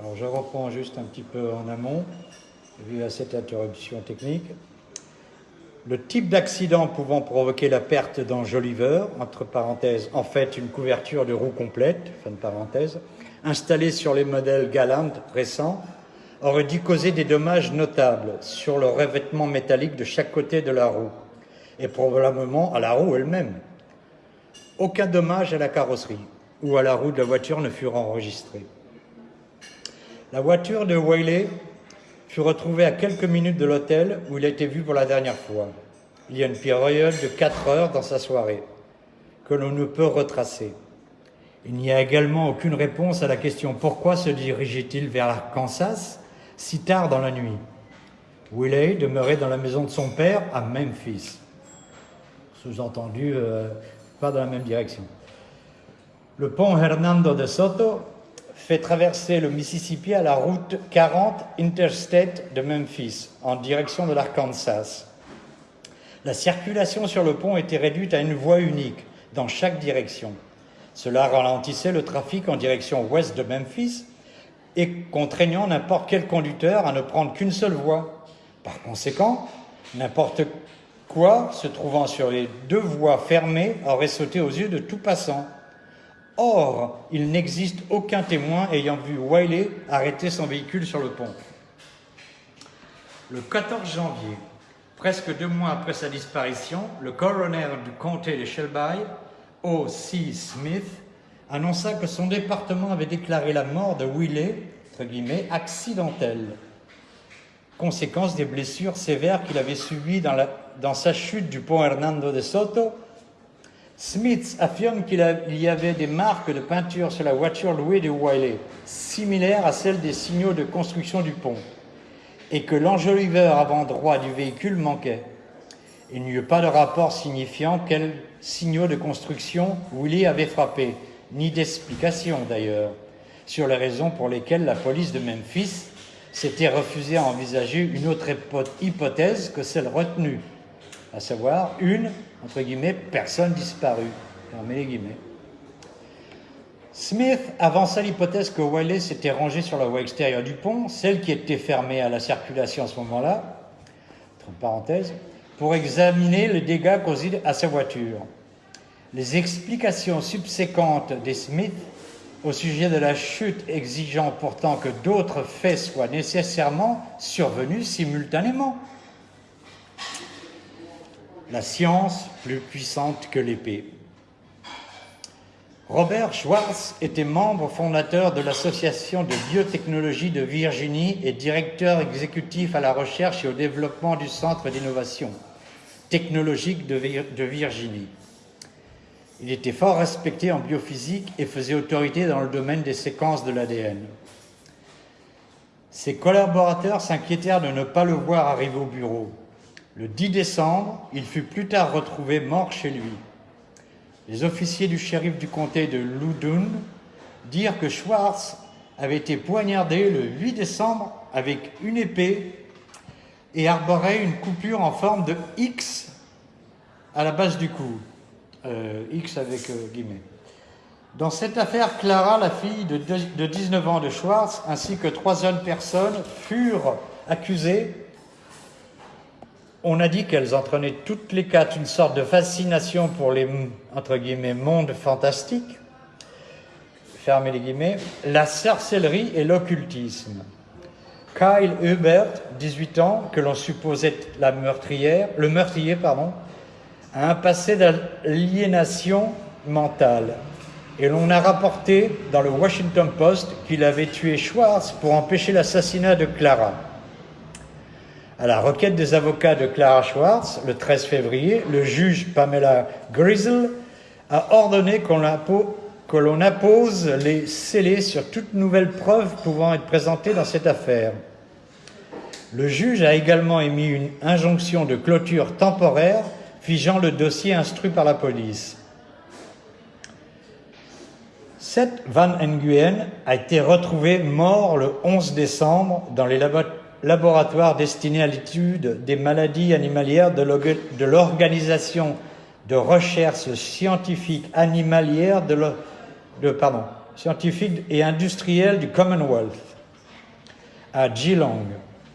Alors je reprends juste un petit peu en amont, vu à cette interruption technique. Le type d'accident pouvant provoquer la perte d'un Joliver, entre parenthèses, en fait une couverture de roue complète, fin de parenthèse, installée sur les modèles Galant récents, aurait dû causer des dommages notables sur le revêtement métallique de chaque côté de la roue, et probablement à la roue elle-même. Aucun dommage à la carrosserie ou à la roue de la voiture ne furent enregistrés. La voiture de Wiley fut retrouvée à quelques minutes de l'hôtel où il a été vu pour la dernière fois. Il y a une période de 4 heures dans sa soirée que l'on ne peut retracer. Il n'y a également aucune réponse à la question pourquoi se dirigeait-il vers l'Arkansas si tard dans la nuit? Wiley demeurait dans la maison de son père à Memphis. Sous-entendu, euh, pas dans la même direction. Le pont Hernando de Soto fait traverser le Mississippi à la route 40 Interstate de Memphis, en direction de l'Arkansas. La circulation sur le pont était réduite à une voie unique dans chaque direction. Cela ralentissait le trafic en direction ouest de Memphis et contraignant n'importe quel conducteur à ne prendre qu'une seule voie. Par conséquent, n'importe quoi se trouvant sur les deux voies fermées aurait sauté aux yeux de tout passant. Or, il n'existe aucun témoin ayant vu Wiley arrêter son véhicule sur le pont. Le 14 janvier, presque deux mois après sa disparition, le coroner du comté de Shelby, O.C. Smith, annonça que son département avait déclaré la mort de Wiley, entre guillemets, accidentelle, conséquence des blessures sévères qu'il avait subies dans, dans, sa chute du pont Hernando de Soto. Smith affirme qu'il y avait des marques de peinture sur la voiture louée de Wiley, similaires à celles des signaux de construction du pont, et que l'enjoliveur avant droit du véhicule manquait. Il n'y eut pas de rapport signifiant quels signaux de construction Wiley avait frappé, ni d'explication d'ailleurs sur les raisons pour lesquelles la police de Memphis s'était refusée à envisager une autre hypothèse que celle retenue, à savoir une, entre guillemets, personne disparue. les. Smith avança l'hypothèse que Wiley s'était rangé sur la voie extérieure du pont, celle qui était fermée à la circulation à ce moment-là, pour examiner les dégâts causés à sa voiture. Les explications subséquentes des Smith au sujet de la chute exigeant pourtant que d'autres faits soient nécessairement survenus simultanément. La science plus puissante que l'épée. Robert Schwartz était membre fondateur de l'Association de biotechnologie de Virginie et directeur exécutif à la recherche et au développement du Centre d'innovation technologique de Virginie. Il était fort respecté en biophysique et faisait autorité dans le domaine des séquences de l'ADN. Ses collaborateurs s'inquiétèrent de ne pas le voir arriver au bureau. Le 10 décembre, il fut plus tard retrouvé mort chez lui. Les officiers du shérif du comté de Loudoun dirent que Schwartz avait été poignardé le 8 décembre avec une épée et arborait une coupure en forme de X à la base du cou. Euh, X avec euh, guillemets. Dans cette affaire, Clara, la fille de, de 19 ans de Schwartz, ainsi que trois autres personnes furent accusées. On a dit qu'elles entraînaient toutes les quatre une sorte de fascination pour les entre guillemets mondes fantastiques. Fermez les guillemets. La sorcellerie et l'occultisme. Kyle Hubert, 18 ans, que l'on supposait la meurtrière, le meurtrier, pardon, a un passé d'aliénation mentale. Et l'on a rapporté dans le Washington Post qu'il avait tué Schwartz pour empêcher l'assassinat de Clara. À la requête des avocats de Clara Schwartz, le 13 février, le juge Pamela Grizzle a ordonné que l'on appose les scellés sur toute nouvelle preuve pouvant être présentée dans cette affaire. Le juge a également émis une injonction de clôture temporaire figeant le dossier instruit par la police. Seth Van Nguyen a été retrouvé mort le 11 décembre dans les laboratoires destinés à l'étude des maladies animalières de l'Organisation de recherche scientifique animalière de, pardon, scientifique et industriel du Commonwealth à Geelong,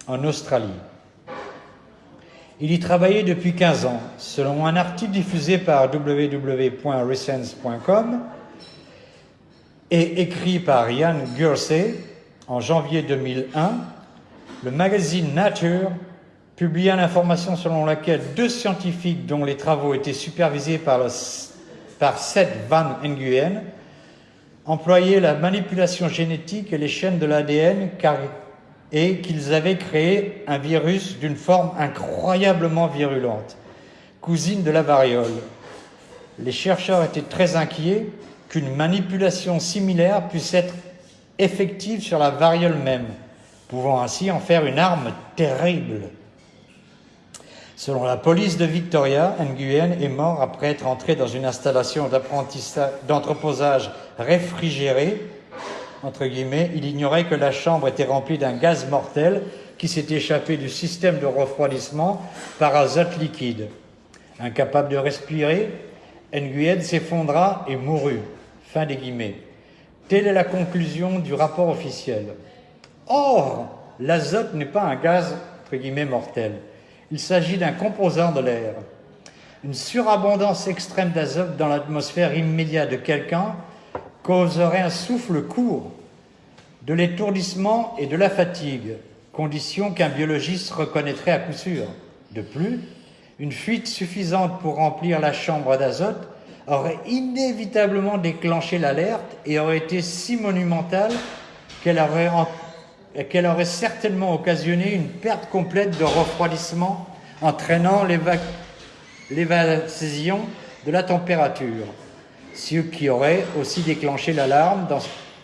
en Australie. Il y travaillait depuis 15 ans. Selon un article diffusé par www.resense.com et écrit par Ian Gursey en janvier 2001, le magazine Nature publia l'information selon laquelle deux scientifiques dont les travaux étaient supervisés par, Seth Van Nguyen employaient la manipulation génétique et les chaînes de l'ADN et qu'ils avaient créé un virus d'une forme incroyablement virulente, cousine de la variole. Les chercheurs étaient très inquiets qu'une manipulation similaire puisse être effective sur la variole même, pouvant ainsi en faire une arme terrible. Selon la police de Victoria, Nguyen est mort après être entré dans une installation d'entreposage réfrigéré. Entre guillemets, il ignorait que la chambre était remplie d'un gaz mortel qui s'est échappé du système de refroidissement par azote liquide. Incapable de respirer, Nguyen s'effondra et mourut. Fin des guillemets. Telle est la conclusion du rapport officiel. Or, l'azote n'est pas un gaz entre mortel. Il s'agit d'un composant de l'air. Une surabondance extrême d'azote dans l'atmosphère immédiate de quelqu'un causerait un souffle court, de l'étourdissement et de la fatigue, condition qu'un biologiste reconnaîtrait à coup sûr. De plus, une fuite suffisante pour remplir la chambre d'azote aurait inévitablement déclenché l'alerte et aurait été si monumentale qu'elle aurait qu'elle aurait certainement occasionné une perte complète de refroidissement, entraînant l'évasion de la température, ce qui aurait aussi déclenché l'alarme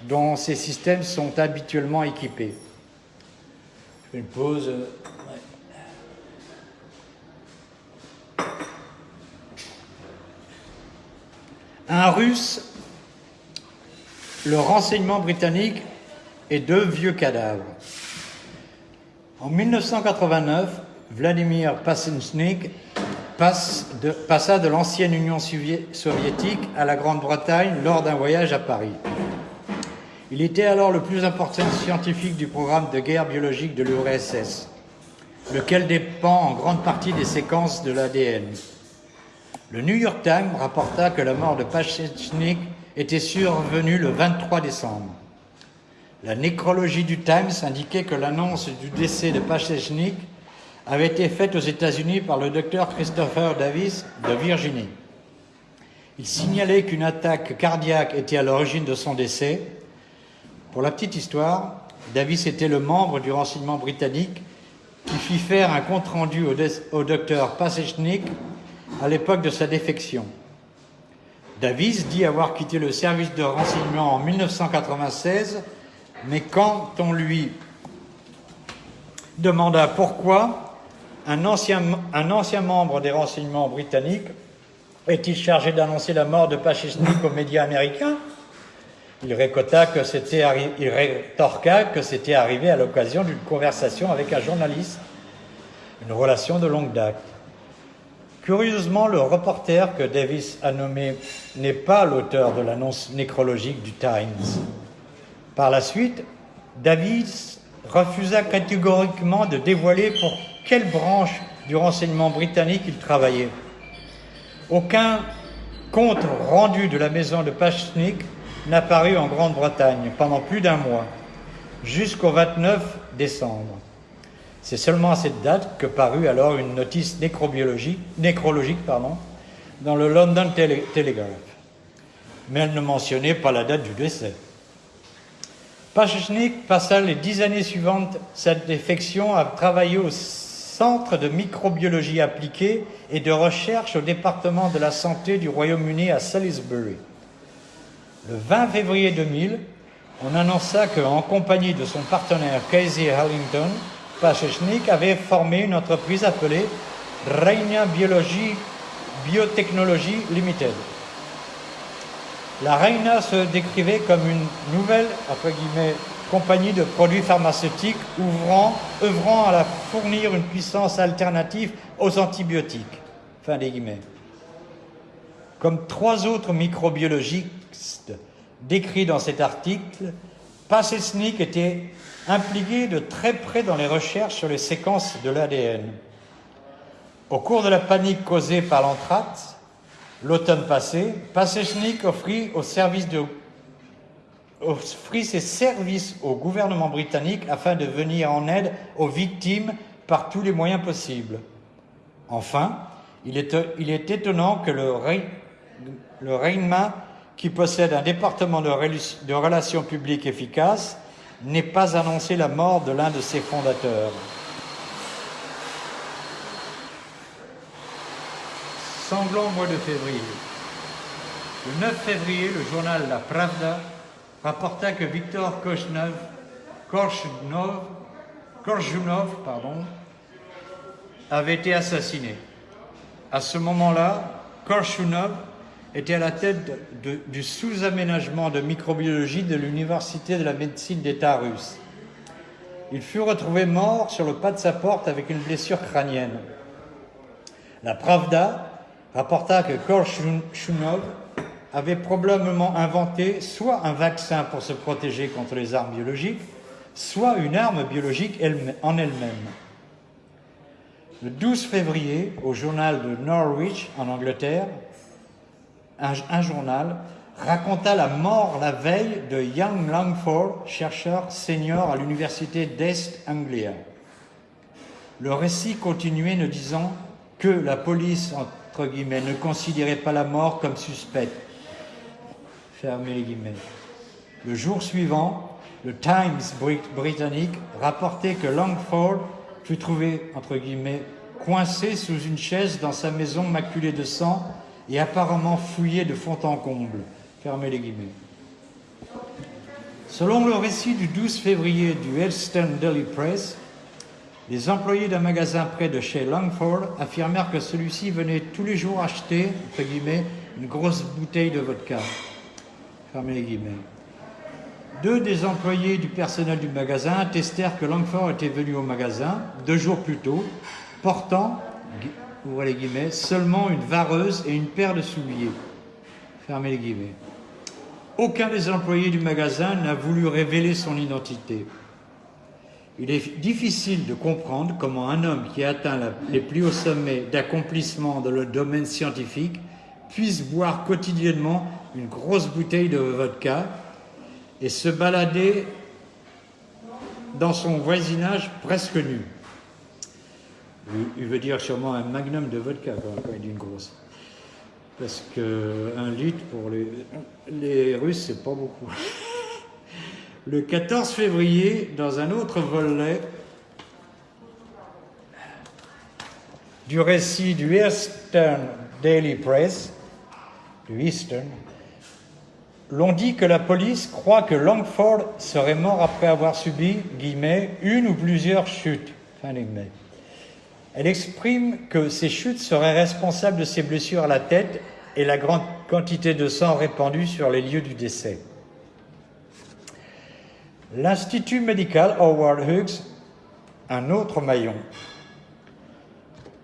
dont ces systèmes sont habituellement équipés. une pause. Un russe, le renseignement britannique et deux vieux cadavres. En 1989, Vladimir Passenchnik passa de l'ancienne Union soviétique à la Grande-Bretagne lors d'un voyage à Paris. Il était alors le plus important scientifique du programme de guerre biologique de l'URSS, lequel dépend en grande partie des séquences de l'ADN. Le New York Times rapporta que la mort de Passenchnik était survenue le 23 décembre. La nécrologie du Times indiquait que l'annonce du décès de Pachechnik avait été faite aux États-Unis par le docteur Christopher Davis de Virginie. Il signalait qu'une attaque cardiaque était à l'origine de son décès. Pour la petite histoire, Davis était le membre du renseignement britannique qui fit faire un compte-rendu au, docteur Pasechnik à l'époque de sa défection. Davis dit avoir quitté le service de renseignement en 1996 mais quand on lui demanda pourquoi un ancien, membre des renseignements britanniques est-il chargé d'annoncer la mort de Pachechnik aux médias américains il, rétorqua que c'était arrivé à l'occasion d'une conversation avec un journaliste, une relation de longue date. Curieusement, le reporter que Davis a nommé n'est pas l'auteur de l'annonce nécrologique du Times. Par la suite, Davis refusa catégoriquement de dévoiler pour quelle branche du renseignement britannique il travaillait. Aucun compte rendu de la maison de Pachnik n'apparut en Grande-Bretagne pendant plus d'un mois, jusqu'au 29 décembre. C'est seulement à cette date que parut alors une notice nécrobiologique, nécrologique dans le London Telegraph. Mais elle ne mentionnait pas la date du décès. Pachechnik passa les dix années suivantes sa défection à travailler au Centre de microbiologie appliquée et de recherche au département de la santé du Royaume-Uni à Salisbury. Le 20 février 2000, on annonça qu'en compagnie de son partenaire Casey Harlington, Pachechnik avait formé une entreprise appelée Reina Biology Biotechnology Limited. La Reina se décrivait comme une nouvelle, compagnie de produits pharmaceutiques ouvrant, œuvrant à la fournir une puissance alternative aux antibiotiques. Comme trois autres microbiologistes, décrit dans cet article, Passesnik était impliqué de très près dans les recherches sur les séquences de l'ADN. Au cours de la panique causée par l'anthrax, l'automne passé, Passechnik offrit, ses services au gouvernement britannique afin de venir en aide aux victimes par tous les moyens possibles. Enfin, il est, étonnant que le, le qui possède un département de relations publiques efficace, n'ait pas annoncé la mort de l'un de ses fondateurs. Sanglant mois de février. Le 9 février, le journal La Pravda rapporta que Victor Korchnov, Korchunov, pardon, avait été assassiné. À ce moment-là, Korchunov était à la tête du sous-aménagement de microbiologie de l'Université de la médecine d'État russe. Il fut retrouvé mort sur le pas de sa porte avec une blessure crânienne. La Pravda rapporta que Korchunov avait probablement inventé soit un vaccin pour se protéger contre les armes biologiques, soit une arme biologique en elle-même. Le 12 février, au journal de Norwich, en Angleterre, un, journal raconta la mort la veille de Young Langford, chercheur senior à l'université d'Est Anglia. Le récit continuait ne disant que la police, ne considérait pas la mort comme suspecte. Fermez les guillemets. Le jour suivant, le Times britannique rapportait que Langford fut trouvé, entre guillemets, coincé sous une chaise dans sa maison maculée de sang et apparemment fouillé de fond en comble. Fermez les guillemets. Selon le récit du 12 février du Elston Daily Press, les employés d'un magasin près de chez Langford affirmèrent que celui-ci venait tous les jours acheter, entre guillemets, une grosse bouteille de vodka. Fermez les guillemets. Deux des employés du personnel du magasin attestèrent que Langford était venu au magasin deux jours plus tôt, portant seulement une vareuse et une paire de souliers. Fermez les guillemets. Aucun des employés du magasin n'a voulu révéler son identité. Il est difficile de comprendre comment un homme qui atteint les plus hauts sommets d'accomplissement dans le domaine scientifique puisse boire quotidiennement une grosse bouteille de vodka et se balader dans son voisinage presque nu. Il veut dire sûrement un magnum de vodka quand il dit une grosse. Parce qu'un litre pour les, les Russes, c'est pas beaucoup. Le 14 février, dans un autre volet du récit du Eastern Daily Press, l'on dit que la police croit que Langford serait mort après avoir subi, une ou plusieurs chutes. Elle exprime que ces chutes seraient responsables de ses blessures à la tête et la grande quantité de sang répandue sur les lieux du décès. L'Institut médical Howard Hughes, un autre maillon.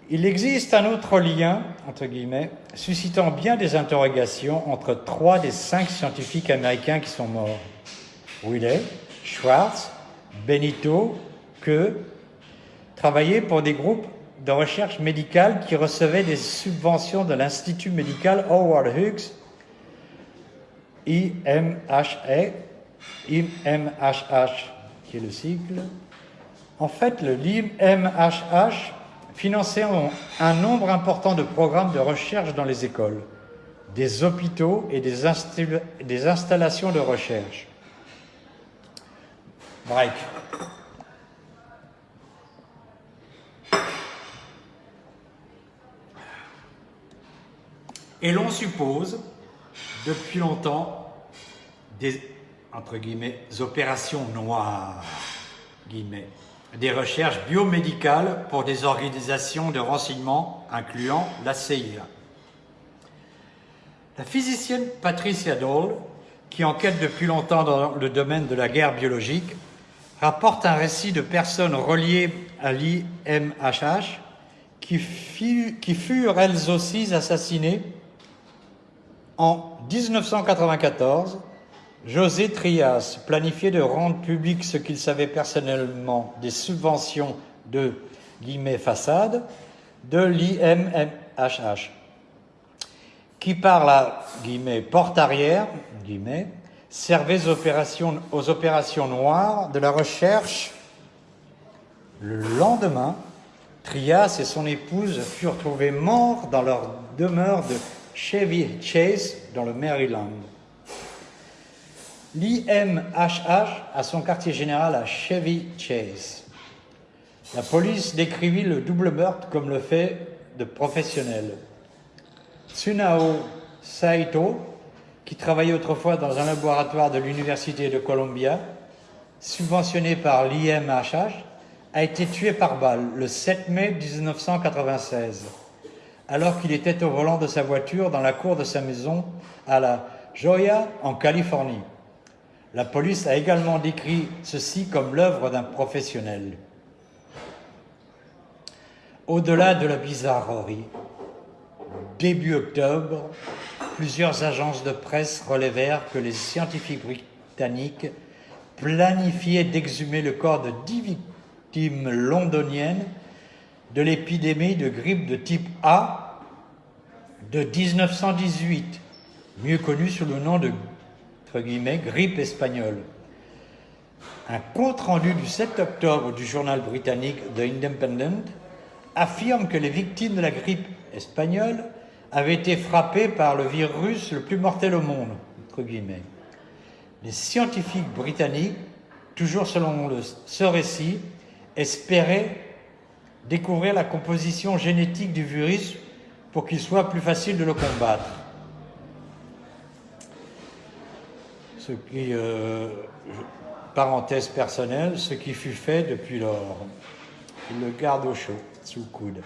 Il existe un autre lien, entre guillemets, suscitant bien des interrogations entre trois des cinq scientifiques américains qui sont morts. Willet, Schwartz, Benito, que travaillaient pour des groupes de recherche médicale qui recevait des subventions de l'Institut médical Howard Hughes, IMHA, IMHH, qui est le sigle. En fait, le IMHH finançait un nombre important de programmes de recherche dans les écoles, des hôpitaux et des, des installations de recherche. Break. Et l'on suppose, depuis longtemps, des entre guillemets, opérations noires, des recherches biomédicales pour des organisations de renseignement incluant la CIA. La physicienne Patricia Dole, qui enquête depuis longtemps dans le domaine de la guerre biologique, rapporte un récit de personnes reliées à l'IMHH qui furent elles aussi assassinées en 1994 José Trias planifiait de rendre public ce qu'il savait personnellement des subventions de guillemets façade de l'IMHH, qui par la guillemets porte arrière guillemets servait aux opérations noires de la recherche. Le lendemain, Trias et son épouse furent trouvés morts dans leur demeure de Chevy Chase dans le Maryland. L'IMHH a son quartier général à Chevy Chase. La police décrivit le double meurtre comme le fait de professionnels. Tsunao Saito, qui travaillait autrefois dans un laboratoire de l'Université de Columbia, subventionné par l'IMHH, a été tué par balle le 7 mai 1996, alors qu'il était au volant de sa voiture dans la cour de sa maison à la Joya, en Californie. La police a également décrit ceci comme l'œuvre d'un professionnel. Au-delà de la bizarrerie, début octobre, plusieurs agences de presse relevèrent que les scientifiques britanniques planifiaient d'exhumer le corps de dix victimes londoniennes de l'épidémie de grippe de type A de 1918, mieux connue sous le nom de grippe. Un compte-rendu du 7 octobre du journal britannique The Independent affirme que les victimes de la grippe espagnole avaient été frappées par le virus le plus mortel au monde. Les scientifiques britanniques, toujours selon ce récit, espéraient découvrir la composition génétique du virus pour qu'il soit plus facile de le combattre. Ce qui, euh, parenthèse personnelle, ce qui fut fait depuis lors. Il le garde au chaud, sous le coude.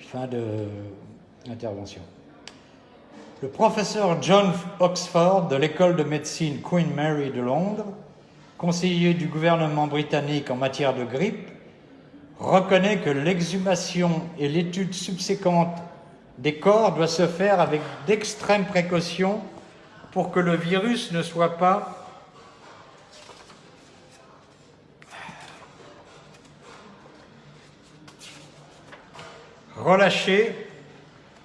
Fin de l'intervention. Le professeur John Oxford de l'école de médecine Queen Mary de Londres, conseiller du gouvernement britannique en matière de grippe, reconnaît que l'exhumation et l'étude subséquente des corps doit se faire avec d'extrêmes précautions pour que le virus ne soit pas relâché,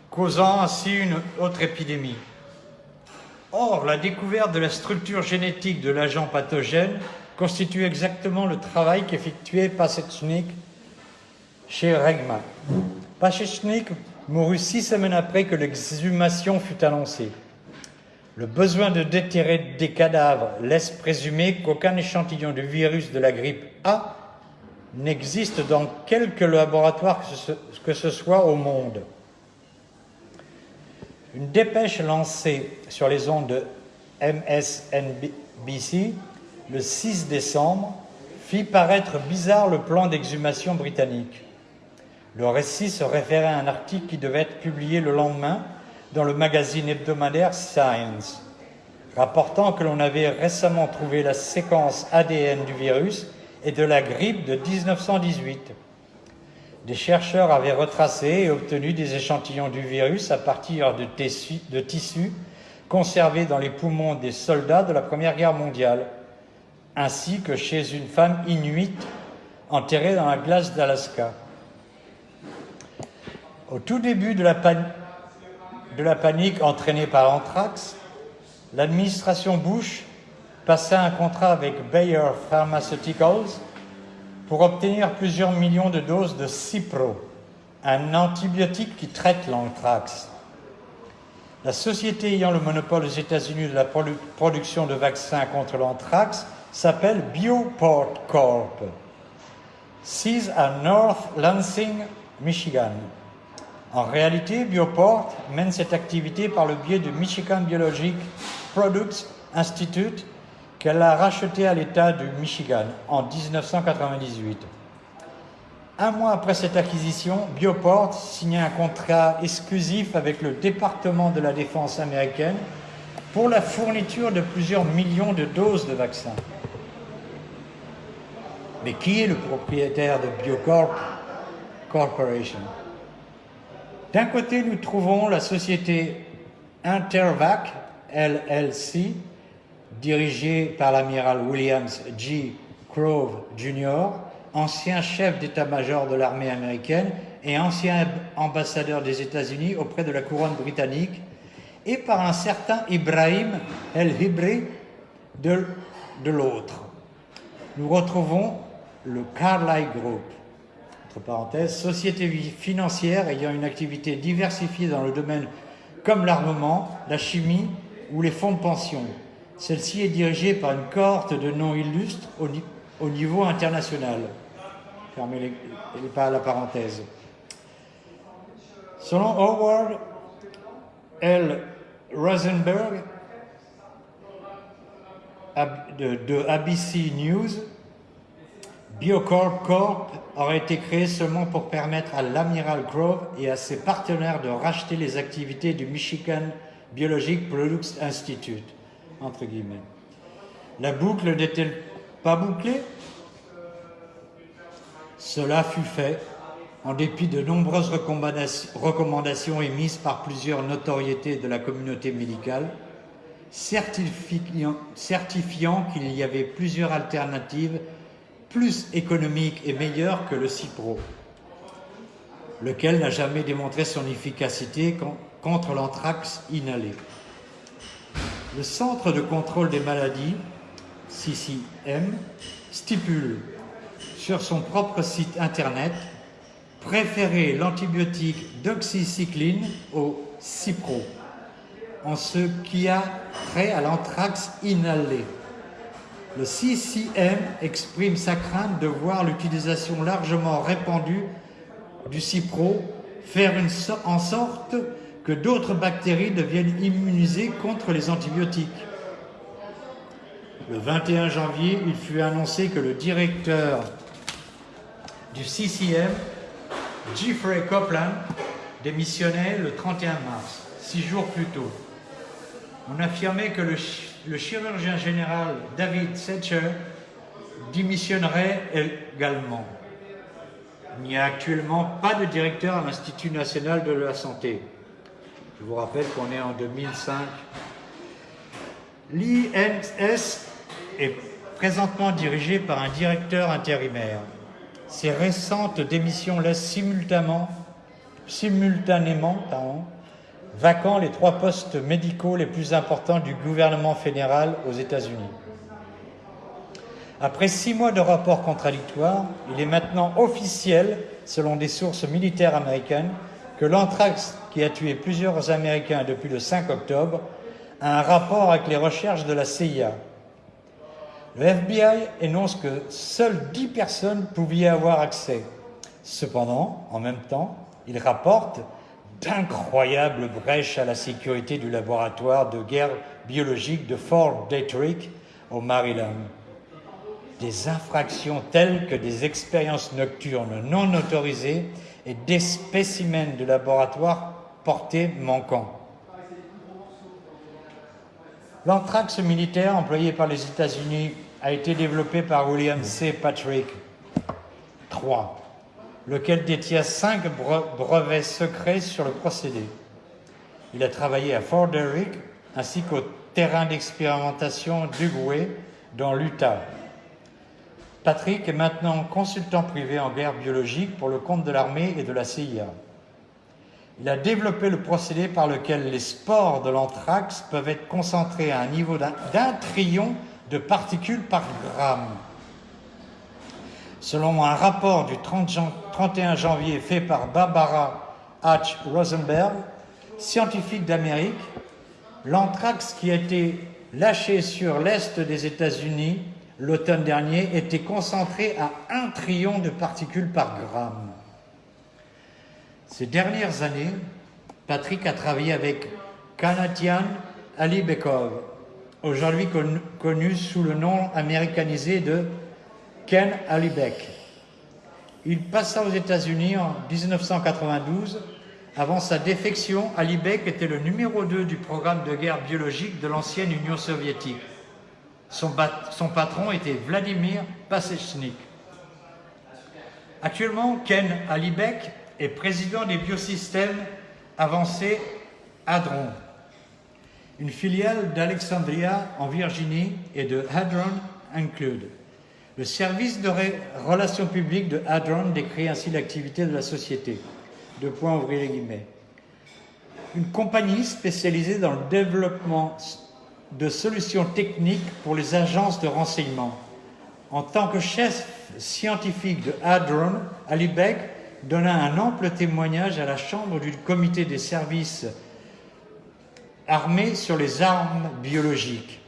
causant ainsi une autre épidémie. Or, la découverte de la structure génétique de l'agent pathogène constitue exactement le travail qu'effectuait Pasechnik chez Regma. Pasechnik mourut six semaines après que l'exhumation fut annoncée. Le besoin de déterrer des cadavres laisse présumer qu'aucun échantillon du virus de la grippe A n'existe dans quelque laboratoire que ce soit au monde. Une dépêche lancée sur les ondes de MSNBC le 6 décembre fit paraître bizarre le plan d'exhumation britannique. Le récit se référait à un article qui devait être publié le lendemain dans le magazine hebdomadaire Science, rapportant que l'on avait récemment trouvé la séquence ADN du virus et de la grippe de 1918. Des chercheurs avaient retracé et obtenu des échantillons du virus à partir de tissus, conservés dans les poumons des soldats de la Première Guerre mondiale, ainsi que chez une femme inuite enterrée dans la glace d'Alaska. Au tout début de la, de la panique entraînée par l'anthrax, l'administration Bush passa un contrat avec Bayer Pharmaceuticals pour obtenir plusieurs millions de doses de Cipro, un antibiotique qui traite l'anthrax. La société ayant le monopole aux États-Unis de la production de vaccins contre l'anthrax s'appelle Bioport Corp, sise à North Lansing, Michigan. En réalité, Bioport mène cette activité par le biais du Michigan Biologic Products Institute qu'elle a racheté à l'État du Michigan en 1998. Un mois après cette acquisition, Bioport signa un contrat exclusif avec le département de la défense américaine pour la fourniture de plusieurs millions de doses de vaccins. Mais qui est le propriétaire de Biocorp Corporation? D'un côté, nous trouvons la société Intervac LLC, dirigé par l'amiral Williams G. Grove Jr., ancien chef d'état-major de l'armée américaine et ancien ambassadeur des États-Unis auprès de la couronne britannique, et par un certain Ibrahim El-Hibri de l'autre. Nous retrouvons le Carlyle Group, société financière ayant une activité diversifiée dans le domaine comme l'armement, la chimie ou les fonds de pension. Celle-ci est dirigée par une cohorte de noms illustres au, au niveau international. Fermez les, pas la parenthèse. Selon Howard L. Rosenberg de ABC News, Biocorp Corp aurait été créé seulement pour permettre à l'Amiral Grove et à ses partenaires de racheter les activités du Michigan Biologic Products Institute. La boucle n'est-elle pas bouclée? Cela fut fait en dépit de nombreuses recommandations émises par plusieurs notoriétés de la communauté médicale, certifiant qu'il y avait plusieurs alternatives plus économiques et meilleures que le Cipro, lequel n'a jamais démontré son efficacité contre l'anthrax inhalé. Le Centre de contrôle des maladies, CCM, stipule sur son propre site internet préférer l'antibiotique doxycycline au Cipro, en ce qui a trait à l'anthrax inhalé. Le CCM exprime sa crainte de voir l'utilisation largement répandue du Cipro faire en sorte que d'autres bactéries deviennent immunisées contre les antibiotiques. Le 21 janvier, il fut annoncé que le directeur du CCM Jeffrey Copeland démissionnait le 31 mars, six jours plus tôt. On affirmait que le, chirurgien général David Setcher démissionnerait également. Il n'y a actuellement pas de directeur à l'Institut national de la santé. Je vous rappelle qu'on est en 2005. L'INS est présentement dirigé par un directeur intérimaire. Ces récentes démissions laissent simultanément, simultanément vacants les trois postes médicaux les plus importants du gouvernement fédéral aux États-Unis. Après six mois de rapports contradictoires, il est maintenant officiel, selon des sources militaires américaines, que l'anthrax, qui a tué plusieurs Américains depuis le 5 octobre, a un rapport avec les recherches de la CIA. Le FBI énonce que seules 10 personnes pouvaient avoir accès. Cependant, en même temps, il rapporte d'incroyables brèches à la sécurité du laboratoire de guerre biologique de Fort Detrick au Maryland. Des infractions telles que des expériences nocturnes non autorisées et des spécimens de laboratoire portés manquants. L'anthrax militaire employé par les États-Unis a été développé par William C. Patrick III, lequel détient cinq brevets secrets sur le procédé. Il a travaillé à Fort Detrick ainsi qu'au terrain d'expérimentation d'Uguay dans l'Utah. Patrick est maintenant consultant privé en guerre biologique pour le compte de l'armée et de la CIA. Il a développé le procédé par lequel les spores de l'anthrax peuvent être concentrés à un niveau d'un trillion de particules par gramme. Selon un rapport du 30 jan 31 janvier fait par Barbara H. Rosenberg, scientifique d'Amérique, l'anthrax qui a été lâché sur l'est des États-Unis l'automne dernier était concentré à un trillion de particules par gramme. Ces dernières années, Patrick a travaillé avec Kanatian Alibekov, aujourd'hui connu sous le nom américanisé de Ken Alibek. Il passa aux États-Unis en 1992. Avant sa défection, Alibek était le numéro 2 du programme de guerre biologique de l'ancienne Union soviétique. Son, patron était Vladimir Pasechnik. Actuellement, Ken Alibek est président des biosystèmes avancés Hadron. une filiale d'Alexandria en Virginie et de Hadron Include. Le service de relations publiques de Hadron décrit ainsi l'activité de la société. Deux points ouvrir les guillemets. Une compagnie spécialisée dans le développement de solutions techniques pour les agences de renseignement. En tant que chef scientifique de Hadron, Ali Beck donna un ample témoignage à la Chambre du comité des services armés sur les armes biologiques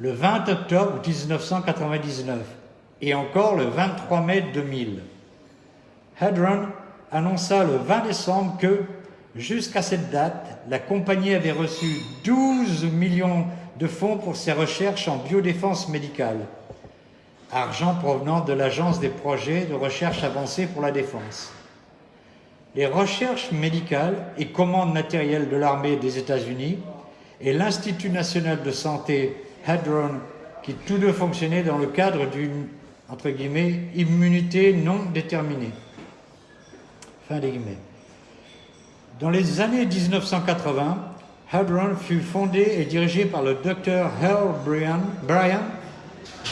le 20 octobre 1999 et encore le 23 mai 2000. Hadron annonça le 20 décembre que, jusqu'à cette date, la compagnie avait reçu 12 millions de fonds pour ses recherches en biodéfense médicale, argent provenant de l'Agence des projets de recherche avancée pour la défense. Les recherches médicales et commandes matérielles de l'armée des États-Unis et l'Institut national de santé Hadron, qui tous deux fonctionnaient dans le cadre d'une, entre guillemets, immunité non déterminée. Fin des guillemets. Dans les années 1980, Hadron fut fondé et dirigé par le docteur Hal Bryan,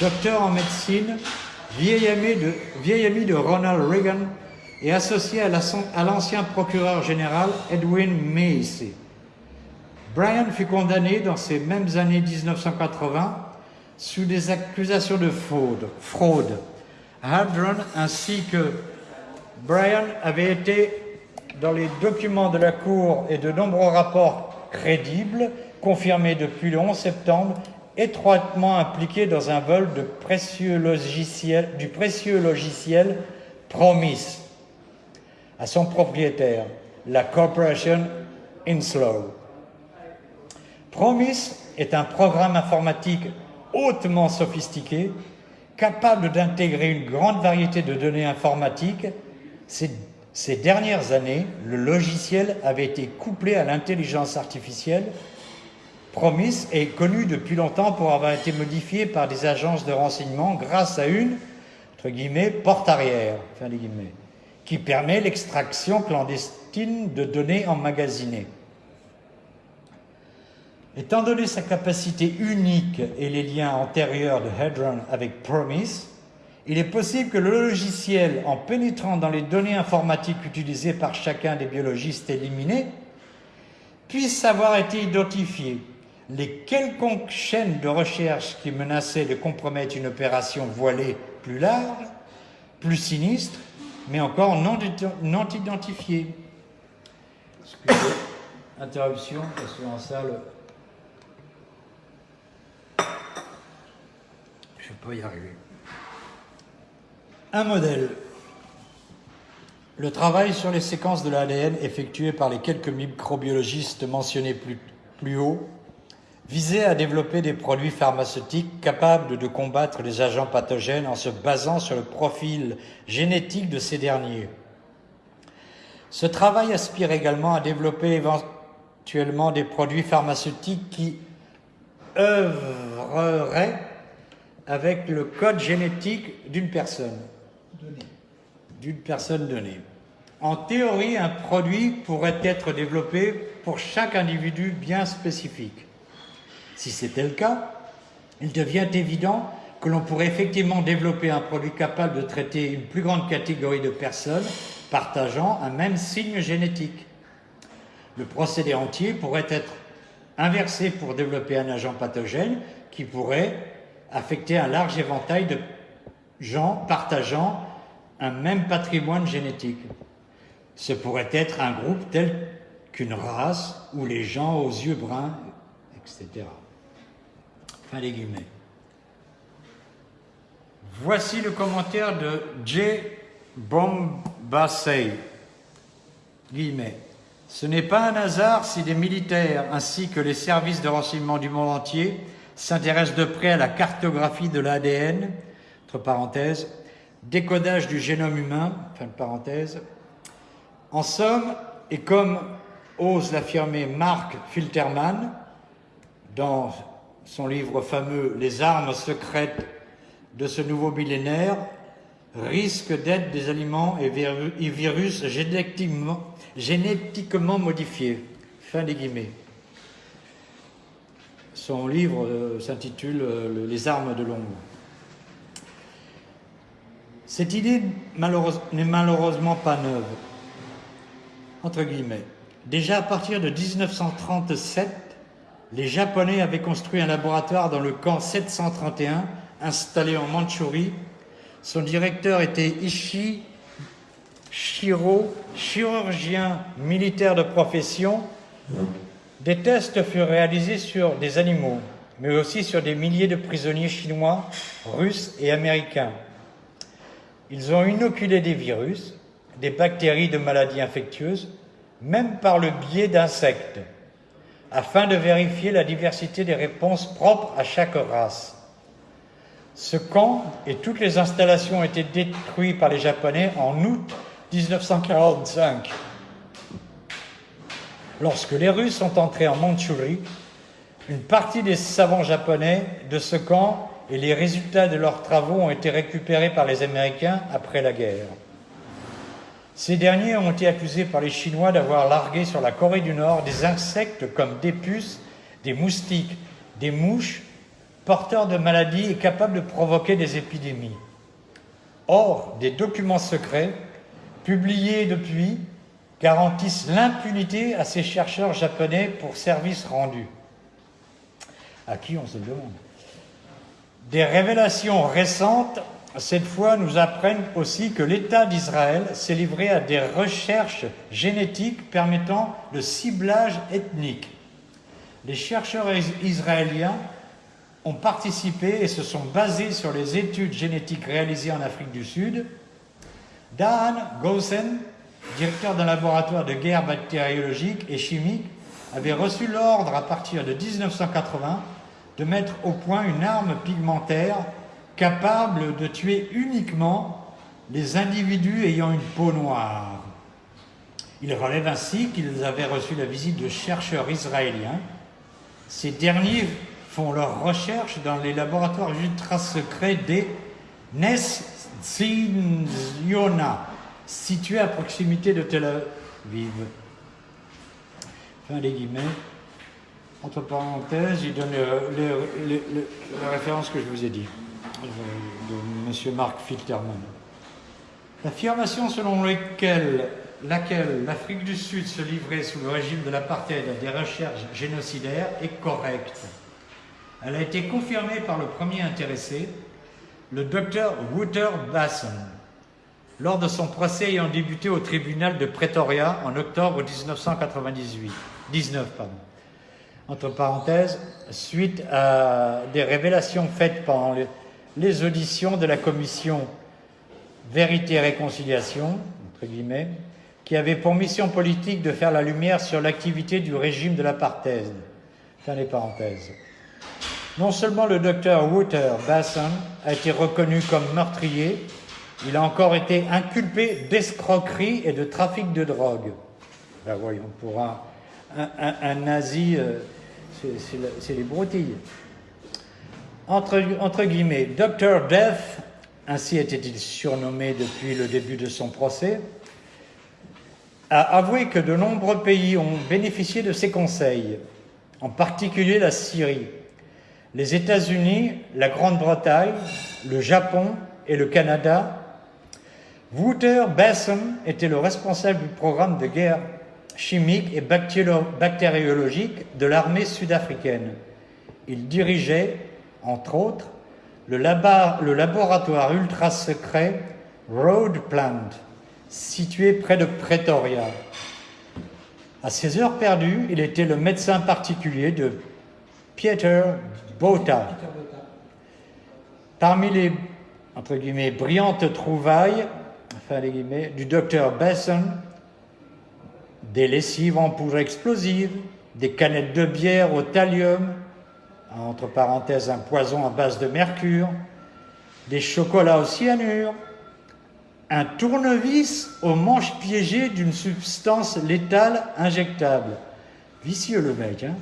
docteur en médecine, vieil ami, de, vieil ami de Ronald Reagan et associé à l'ancien procureur général Edwin Macy. Brian fut condamné dans ces mêmes années 1980 sous des accusations de fraude. Hadron ainsi que Brian avaient été dans les documents de la Cour et de nombreux rapports crédibles, confirmés depuis le 11 septembre, étroitement impliqués dans un vol de précieux logiciel, du précieux logiciel Promise à son propriétaire, la Corporation Inslow. Promise est un programme informatique hautement sophistiqué, capable d'intégrer une grande variété de données informatiques. Ces, dernières années, le logiciel avait été couplé à l'intelligence artificielle. Promise est connu depuis longtemps pour avoir été modifié par des agences de renseignement grâce à une, entre guillemets, porte arrière, qui permet l'extraction clandestine de données emmagasinées. Étant donné sa capacité unique et les liens antérieurs de Hadron avec Promise, il est possible que le logiciel, en pénétrant dans les données informatiques utilisées par chacun des biologistes éliminés, puisse avoir été identifié. Les quelconques chaînes de recherche qui menaçaient de compromettre une opération voilée plus large, plus sinistre, mais encore non, non identifiée. Interruption, parce qu'en salle, Je peux y arriver. Un modèle. Le travail sur les séquences de l'ADN effectué par les quelques microbiologistes mentionnés plus, plus haut visait à développer des produits pharmaceutiques capables de combattre les agents pathogènes en se basant sur le profil génétique de ces derniers. Ce travail aspire également à développer éventuellement des produits pharmaceutiques qui œuvreraient avec le code génétique d'une personne. D'une personne donnée. En théorie, un produit pourrait être développé pour chaque individu bien spécifique. Si c'était le cas, il devient évident que l'on pourrait effectivement développer un produit capable de traiter une plus grande catégorie de personnes partageant un même signe génétique. Le procédé entier pourrait être inversé pour développer un agent pathogène qui pourrait affecter un large éventail de gens partageant un même patrimoine génétique. Ce pourrait être un groupe tel qu'une race ou les gens aux yeux bruns, etc. Fin des guillemets. Voici le commentaire de J. Bombassey. Guillemets. Ce n'est pas un hasard si des militaires ainsi que les services de renseignement du monde entier s'intéresse de près à la cartographie de l'ADN, entre parenthèses, décodage du génome humain, fin de parenthèse. En somme, et comme ose l'affirmer Mark Filterman dans son livre fameux Les armes secrètes de ce nouveau millénaire, risque d'être des aliments et virus génétiquement modifiés. Fin des guillemets. Son livre euh, s'intitule euh, Les armes de l'ombre. Cette idée n'est malheureusement pas neuve, entre guillemets. Déjà à partir de 1937, les Japonais avaient construit un laboratoire dans le camp 731, installé en Mandchourie. Son directeur était Ishii Shiro, chirurgien militaire de profession. Des tests furent réalisés sur des animaux, mais aussi sur des milliers de prisonniers chinois, russes et américains. Ils ont inoculé des virus, des bactéries de maladies infectieuses, même par le biais d'insectes, afin de vérifier la diversité des réponses propres à chaque race. Ce camp et toutes les installations ont été détruits par les Japonais en août 1945. Lorsque les Russes sont entrés en Mandchourie, une partie des savants japonais de ce camp et les résultats de leurs travaux ont été récupérés par les Américains après la guerre. Ces derniers ont été accusés par les Chinois d'avoir largué sur la Corée du Nord des insectes comme des puces, des moustiques, des mouches, porteurs de maladies et capables de provoquer des épidémies. Or, des documents secrets, publiés depuis, garantissent l'impunité à ces chercheurs japonais pour services rendus. À qui on se demande? Des révélations récentes, cette fois, nous apprennent aussi que l'État d'Israël s'est livré à des recherches génétiques permettant le ciblage ethnique. Les chercheurs israéliens ont participé et se sont basés sur les études génétiques réalisées en Afrique du Sud. Dan Gosen, directeur d'un laboratoire de guerre bactériologique et chimique, avait reçu l'ordre à partir de 1980 de mettre au point une arme pigmentaire capable de tuer uniquement les individus ayant une peau noire. Il relève ainsi qu'ils avaient reçu la visite de chercheurs israéliens. Ces derniers font leurs recherches dans les laboratoires ultra secrets des Nesziona, situés à proximité de Tel Aviv. Fin des guillemets. Entre parenthèses, il donne la référence que je vous ai dit, euh, de M. Mark Filterman. L'affirmation selon laquelle, laquelle l'Afrique du Sud se livrait sous le régime de l'apartheid à des recherches génocidaires est correcte. Elle a été confirmée par le premier intéressé, le docteur Wouter Basson, lors de son procès ayant débuté au tribunal de Pretoria en octobre 1998. 19, pardon entre parenthèses, suite à des révélations faites pendant les auditions de la commission Vérité et Réconciliation, entre guillemets, qui avait pour mission politique de faire la lumière sur l'activité du régime de l'apartheid. Fin des parenthèses. Non seulement le docteur Wouter Basson a été reconnu comme meurtrier, il a encore été inculpé d'escroquerie et de trafic de drogue. Ben voyons, pour un, un, nazi euh, c'est les broutilles. Entre, entre guillemets, Dr. Death, ainsi était-il surnommé depuis le début de son procès, a avoué que de nombreux pays ont bénéficié de ses conseils, en particulier la Syrie, les États-Unis, la Grande-Bretagne, le Japon et le Canada. Wouter Besson était le responsable du programme de guerre chimique et bactériologique de l'armée sud-africaine. Il dirigeait, entre autres, le, laboratoire ultra secret Road Plant, situé près de Pretoria. À ses heures perdues, il était le médecin particulier de Pieter Botha. Parmi les entre guillemets, brillantes trouvailles du docteur Besson, des lessives en poudre explosive, des canettes de bière au thallium, entre parenthèses un poison à base de mercure, des chocolats au cyanure, un tournevis au manche piégé d'une substance létale injectable. Vicieux le mec, hein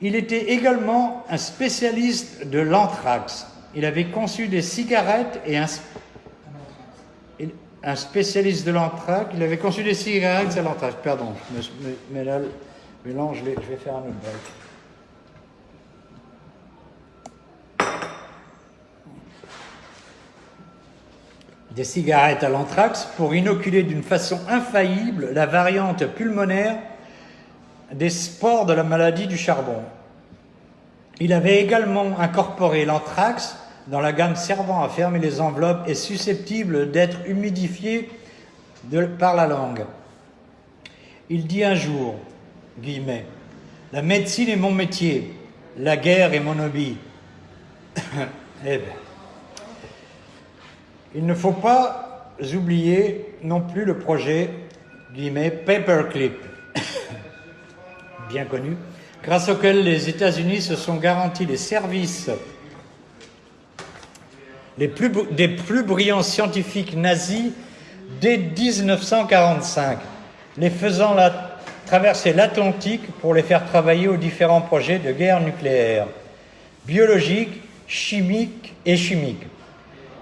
Il était également un spécialiste de l'anthrax. Il avait conçu des cigarettes et un un spécialiste de l'anthraque. Il avait conçu des cigarettes à l'anthrax. Pardon, mais là, je vais, faire un autre break. Des cigarettes à l'anthrax pour inoculer d'une façon infaillible la variante pulmonaire des spores de la maladie du charbon. Il avait également incorporé l'anthrax dans la gamme servant à fermer les enveloppes et susceptible d'être humidifié par la langue. Il dit un jour, guillemets, la médecine est mon métier, la guerre est mon hobby. eh bien, il ne faut pas oublier non plus le projet, guillemets, Paperclip, bien connu, grâce auquel les États-Unis se sont garantis les services les plus, des plus brillants scientifiques nazis dès 1945, les faisant traverser l'Atlantique pour les faire travailler aux différents projets de guerre nucléaire, biologique, chimique et chimique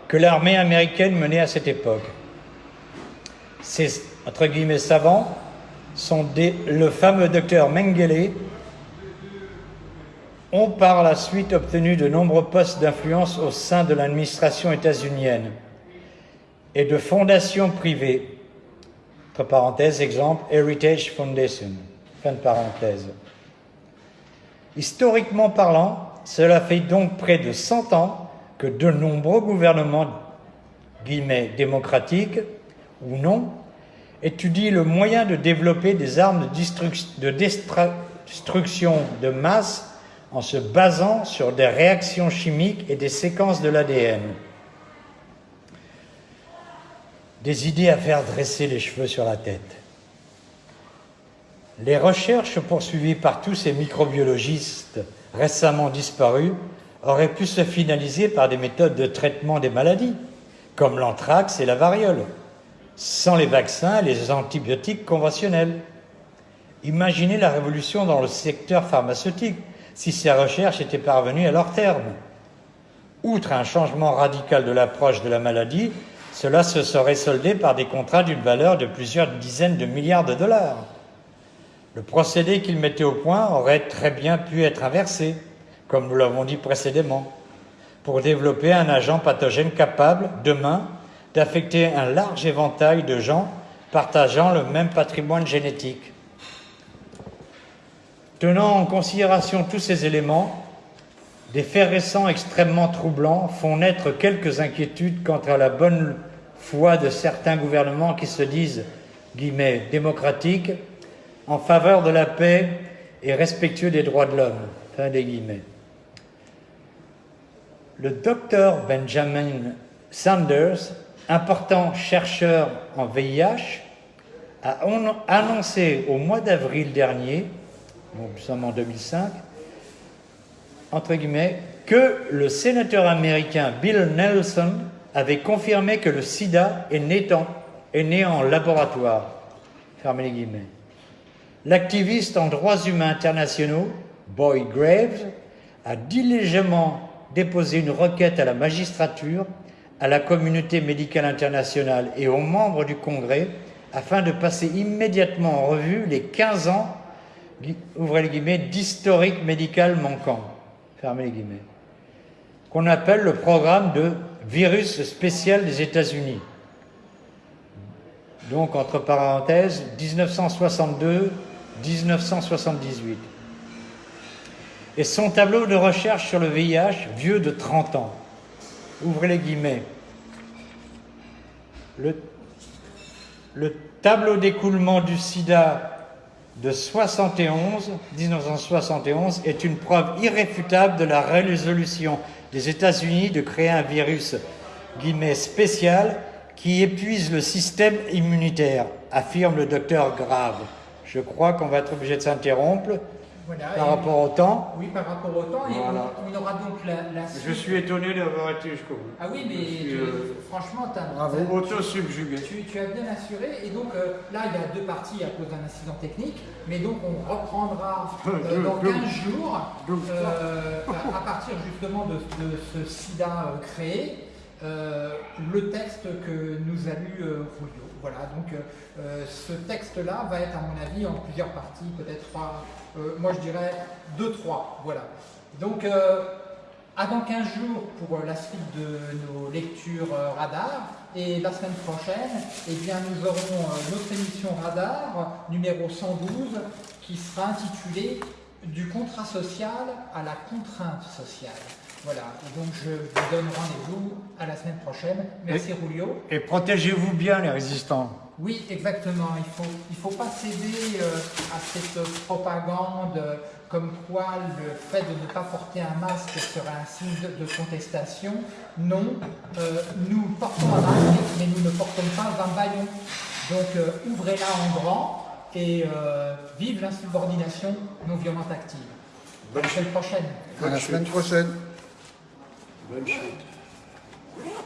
que l'armée américaine menait à cette époque. Ces, entre guillemets, savants sont le fameux docteur Mengele, ont par la suite obtenu de nombreux postes d'influence au sein de l'administration états-unienne et de fondations privées. Entre parenthèses, exemple, Heritage Foundation. Fin de parenthèse. Historiquement parlant, cela fait donc près de 100 ans que de nombreux gouvernements, guillemets, démocratiques ou non, étudient le moyen de développer des armes de, destruction de masse en se basant sur des réactions chimiques et des séquences de l'ADN. Des idées à faire dresser les cheveux sur la tête. Les recherches poursuivies par tous ces microbiologistes récemment disparus auraient pu se finaliser par des méthodes de traitement des maladies, comme l'anthrax et la variole, sans les vaccins et les antibiotiques conventionnels. Imaginez la révolution dans le secteur pharmaceutique si ces recherches étaient parvenues à leur terme. Outre un changement radical de l'approche de la maladie, cela se serait soldé par des contrats d'une valeur de plusieurs dizaines de milliards de dollars. Le procédé qu'ils mettaient au point aurait très bien pu être inversé, comme nous l'avons dit précédemment, pour développer un agent pathogène capable, demain, d'affecter un large éventail de gens partageant le même patrimoine génétique. Tenant en considération tous ces éléments, des faits récents extrêmement troublants font naître quelques inquiétudes quant à la bonne foi de certains gouvernements qui se disent guillemets, démocratiques en faveur de la paix et respectueux des droits de l'homme. Le docteur Benjamin Sanders, important chercheur en VIH, a annoncé au mois d'avril dernier nous sommes en 2005, entre guillemets, que le sénateur américain Bill Nelson avait confirmé que le sida est né en, laboratoire. Fermez les guillemets. L'activiste en droits humains internationaux, Boyd Graves, a diligemment déposé une requête à la magistrature, à la communauté médicale internationale et aux membres du Congrès afin de passer immédiatement en revue les 15 ans ouvrez les guillemets, d'historique médical manquant, fermez les guillemets, qu'on appelle le programme de virus spécial des États-Unis. Donc, entre parenthèses, 1962-1978. Et son tableau de recherche sur le VIH, vieux de 30 ans. Ouvrez les guillemets. Le, le tableau d'écoulement du sida de 71, 1971 est une preuve irréfutable de la résolution des États-Unis de créer un virus guillemets, spécial qui épuise le système immunitaire, affirme le docteur Grave. Je crois qu'on va être obligé de s'interrompre par rapport au temps Oui, par rapport au temps. Et on, aura donc la, Je suis étonné d'avoir été jusqu'au bout. Ah oui, mais euh, franchement, tu as, auto-subjugué. Tu, as bien assuré. Et donc euh, là, il y a deux parties à cause d'un incident technique. Mais donc, on reprendra euh, dans 15 jours, à, partir justement de, ce sida créé, le texte que nous a lu Julio. Voilà, donc ce texte-là va être, à mon avis, en plusieurs parties, peut-être trois euh, moi je dirais 2-3, voilà. Donc, euh, avant 15 jours pour la suite de nos lectures euh, radar, Et la semaine prochaine, eh bien, nous aurons euh, notre émission Radar numéro 112 qui sera intitulée Du contrat social à la contrainte sociale. Voilà, et donc je vous donne rendez-vous à la semaine prochaine. Merci Rulio. Et protégez-vous bien les résistants. Oui, exactement. Il ne faut, il faut pas céder euh, à cette propagande comme quoi le fait de ne pas porter un masque serait un signe de, contestation. Non, euh, nous portons un masque, mais nous ne portons pas un baillon. Donc euh, ouvrez-la en grand et vive l'insubordination non violente active. À la semaine prochaine. À la semaine prochaine. Bonne chute.